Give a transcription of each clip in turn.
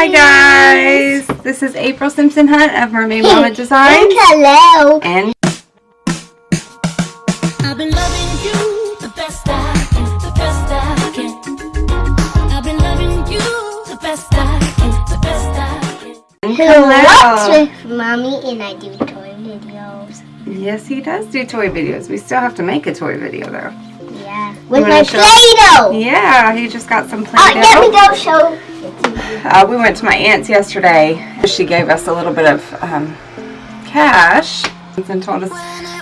Hi guys! This is April Simpson Hunt of Mermaid Mama Designs. Hello. And I've been loving you the best I can, the best I can. I've been loving you the best I can, the best I can. hello! with mommy and I do toy videos. Yes, he does do toy videos. We still have to make a toy video though. Yeah. With my show- Play-Doh. Yeah, he just got some oh, Play-Doh. Oh, let me Play-Doh. go show. Uh, we went to my aunt's yesterday. She gave us a little bit of um, cash and told us,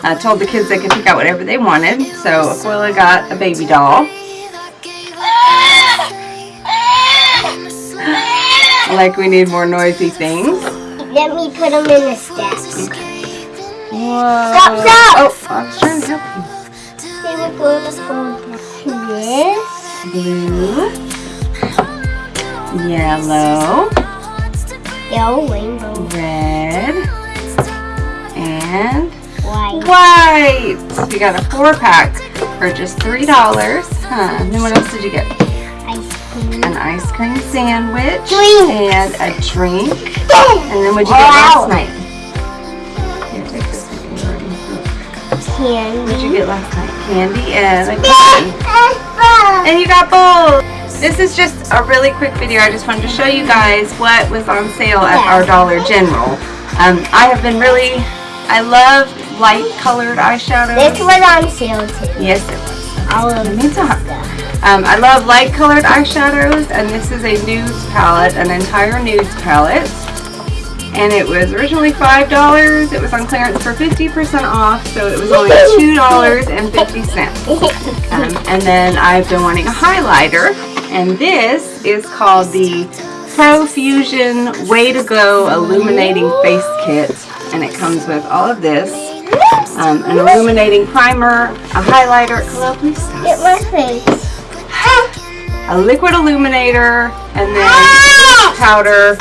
uh, told the kids they could pick out whatever they wanted. So Aquila got a baby doll. Like we need more noisy things. Let me put them in the steps. Whoa. Stop, stop. Oh, I was trying to help See what goes from this. you. Blue. Yellow. Yellow, rainbow, Red. And white. white. We got a four pack for just $3. Huh. And then what else did you get? Ice cream. An ice cream sandwich. Drink. And a drink. And then what'd you get last night? Here, take this one. You already- What'd you Candy. get last night? Candy and a cookie. And you got both. This is just a really quick video. I just wanted to show you guys what was on sale at our Dollar General. Um, I have been really, I love light colored eyeshadows. This was on sale too. Yes, it was. All of Me too. Um, I love light colored eyeshadows, and this is a nudes palette, an entire nudes palette. And it was originally $5. It was on clearance for 50% off, so it was only $2.50. Um, and then I've been wanting a highlighter, and this is called the Profusion Way to Go Illuminating Face Kit, and it comes with all of this, um, an illuminating primer, a highlighter, hello, please stop, Get my face. a liquid illuminator, and then powder,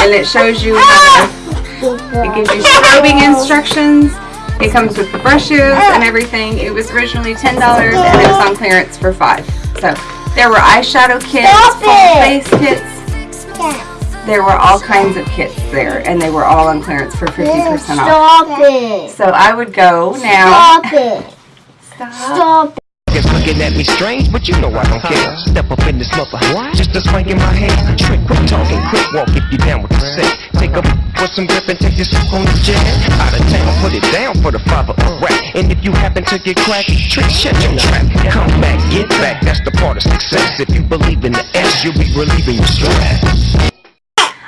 and it shows you how to it gives you scrubbing instructions. It comes with the brushes and everything. It was originally $10 and it was on clearance for 5 So there were eyeshadow kits, Stop full it. face kits. There were all kinds of kits there and they were all on clearance for 50% off. Stop it. So I would go now. Stop it. Stop. Stop It's looking at me strange, but you know I don't care. Step up in this mother, just a swank in my hand. Trick, quick talking, quick walk if you down with the set. Take a with some grip and take this on the jet. Out of town, put it down for the father of rap. And if you happen to get cracked, trick, shut your trap. Come back, get back, that's the part of success. If you believe in the S, you'll be relieving your stress.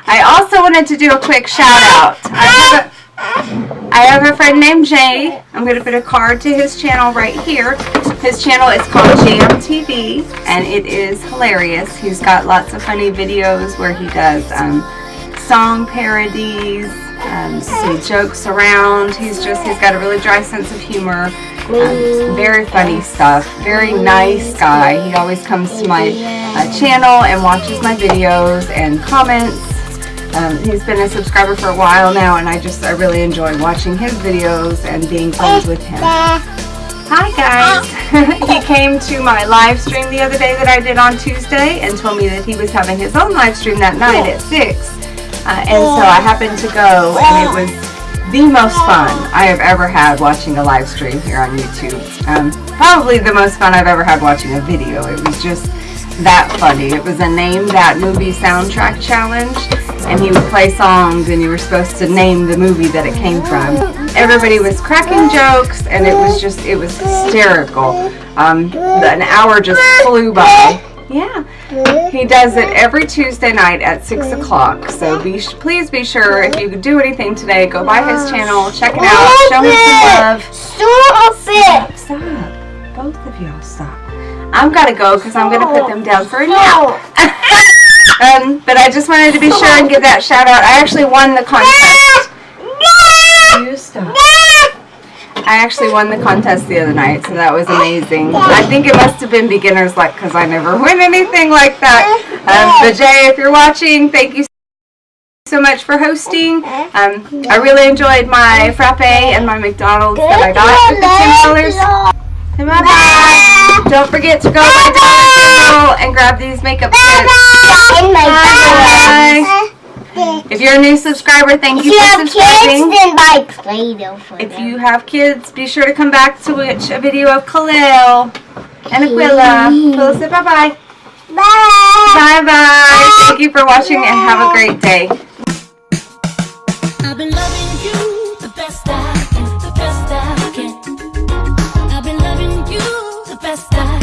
I also wanted to do a quick shout out. I have a, I have a friend named Jay. I'm going to put a card to his channel right here. His channel is called Jam TV and it is hilarious. He's got lots of funny videos where he does um, song parodies. Um, he jokes around. He's just, he's got a really dry sense of humor. Um, very funny stuff. Very nice guy. He always comes to my uh, channel and watches my videos and comments. Um, he's been a subscriber for a while now, and I just I really enjoy watching his videos and being friends with him. Hi guys! he came to my live stream the other day that I did on Tuesday and told me that he was having his own live stream that night at 6. Uh, and so I happened to go, and it was the most fun I have ever had watching a live stream here on YouTube. Um, probably the most fun I've ever had watching a video. It was just that funny. It was a name that movie soundtrack challenge, and he would play songs, and you were supposed to name the movie that it came from. Everybody was cracking jokes, and it was just, it was hysterical. Um, an hour just flew by. Yeah. He does it every Tuesday night at 6 o'clock. So be please be sure if you do anything today, go by his channel, check it out, show him some love. Stop it. Stop. Both of y'all stop. I've got to go because I'm going to put them down for a nap. um, but I just wanted to be sure and give that shout out. I actually won the contest. You stop. I actually won the contest the other night, so that was amazing. I think it must have been beginner's luck because I never win anything like that. Um, but Jay, if you're watching, thank you so much for hosting. Um, I really enjoyed my frappe and my McDonald's that I got with the ten dollars. Bye bye. Don't forget to go Dollar General and grab these makeup kits. In my Bye. Bye. If you're a new subscriber, thank If you you for have kids, subscribing. then buy Play-Doh for If them. you have kids, be sure to come back to watch a video of Khalil and Aquila. Aquila, say bye-bye. Bye. Bye-bye. Thank you for watching and have a great day. I've been loving you the best I can, the best I can. I've been loving you the best I